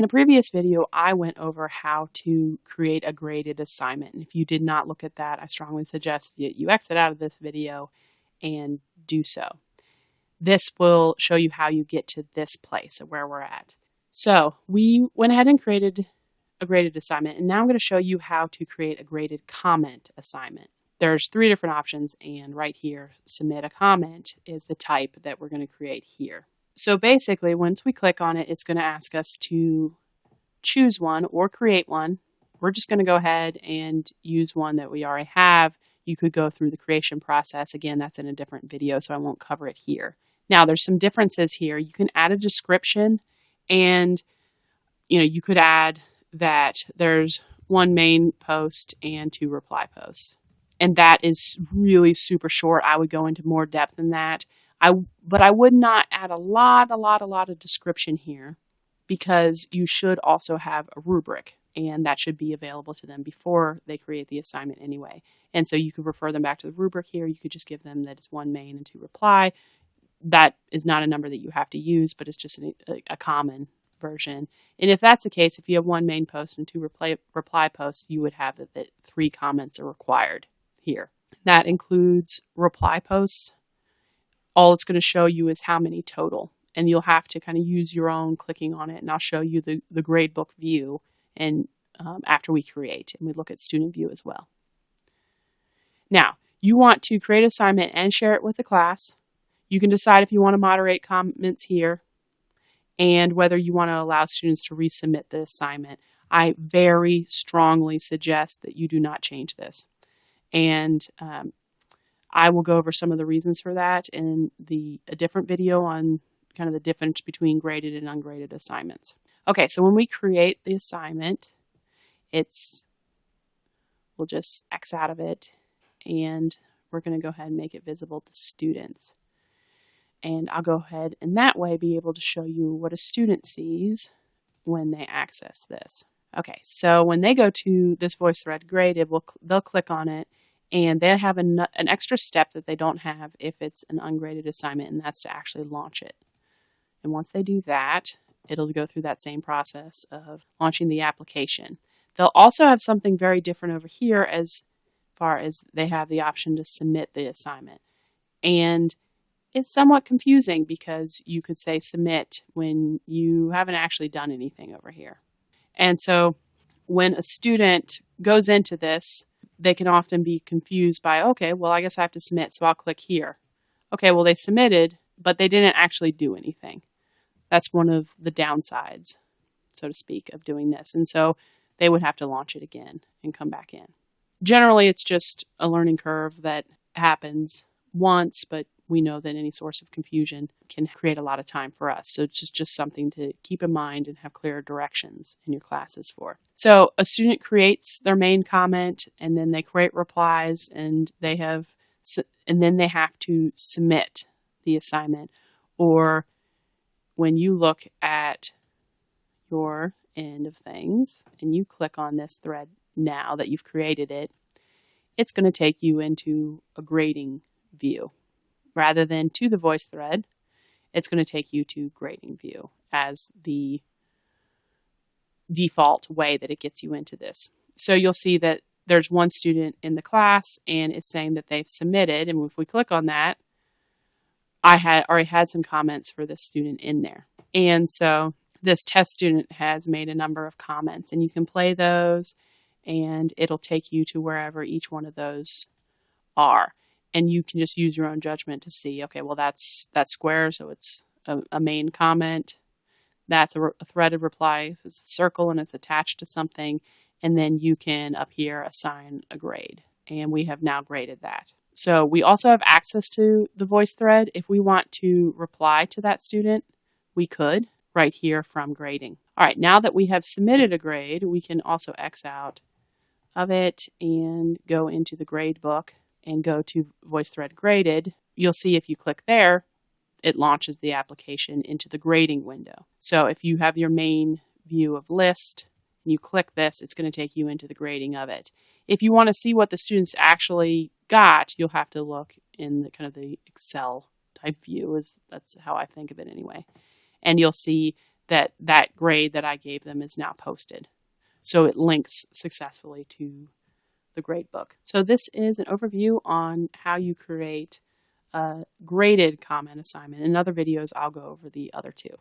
In a previous video, I went over how to create a graded assignment. And if you did not look at that, I strongly suggest that you exit out of this video and do so. This will show you how you get to this place of where we're at. So we went ahead and created a graded assignment, and now I'm going to show you how to create a graded comment assignment. There's three different options, and right here, submit a comment is the type that we're going to create here. So basically, once we click on it, it's going to ask us to choose one or create one. We're just going to go ahead and use one that we already have. You could go through the creation process. Again, that's in a different video, so I won't cover it here. Now, there's some differences here. You can add a description and you know, you could add that there's one main post and two reply posts. And that is really super short. I would go into more depth than that. I but I would not add a lot, a lot, a lot of description here because you should also have a rubric and that should be available to them before they create the assignment anyway. And so you could refer them back to the rubric here. You could just give them that it's one main and two reply that is not a number that you have to use, but it's just a, a common version. And if that's the case, if you have one main post and two reply, reply posts, you would have that, that three comments are required here. That includes reply posts. All it's going to show you is how many total. And you'll have to kind of use your own clicking on it. And I'll show you the, the gradebook view and um, after we create. And we look at student view as well. Now, you want to create assignment and share it with the class. You can decide if you want to moderate comments here and whether you want to allow students to resubmit the assignment. I very strongly suggest that you do not change this. And um, I will go over some of the reasons for that in the a different video on kind of the difference between graded and ungraded assignments. Okay, so when we create the assignment, it's we'll just X out of it and we're going to go ahead and make it visible to students. And I'll go ahead and that way be able to show you what a student sees when they access this. Okay, so when they go to this VoiceThread graded, we'll, they'll click on it and they have an, an extra step that they don't have if it's an ungraded assignment, and that's to actually launch it. And once they do that, it'll go through that same process of launching the application. They'll also have something very different over here as far as they have the option to submit the assignment. And it's somewhat confusing because you could say submit when you haven't actually done anything over here. And so when a student goes into this, they can often be confused by, okay, well, I guess I have to submit, so I'll click here. Okay, well, they submitted, but they didn't actually do anything. That's one of the downsides, so to speak, of doing this. And so they would have to launch it again and come back in. Generally, it's just a learning curve that happens once, but we know that any source of confusion can create a lot of time for us. So it's just, just something to keep in mind and have clear directions in your classes for. So a student creates their main comment and then they create replies and they have and then they have to submit the assignment or when you look at your end of things and you click on this thread now that you've created it, it's going to take you into a grading view rather than to the VoiceThread, it's going to take you to grading view as the default way that it gets you into this. So you'll see that there's one student in the class and it's saying that they've submitted. And if we click on that, I had already had some comments for this student in there. And so this test student has made a number of comments and you can play those and it'll take you to wherever each one of those are and you can just use your own judgment to see okay well that's that's square so it's a, a main comment. That's a, a threaded reply it's a circle and it's attached to something and then you can up here assign a grade. And we have now graded that. So we also have access to the VoiceThread. If we want to reply to that student we could right here from grading. All right now that we have submitted a grade we can also x out of it and go into the grade book and go to VoiceThread Graded, you'll see if you click there, it launches the application into the grading window. So if you have your main view of list and you click this, it's going to take you into the grading of it. If you want to see what the students actually got, you'll have to look in the kind of the Excel type view is that's how I think of it anyway. And you'll see that that grade that I gave them is now posted. So it links successfully to the grade book. So this is an overview on how you create a graded comment assignment. In other videos, I'll go over the other two.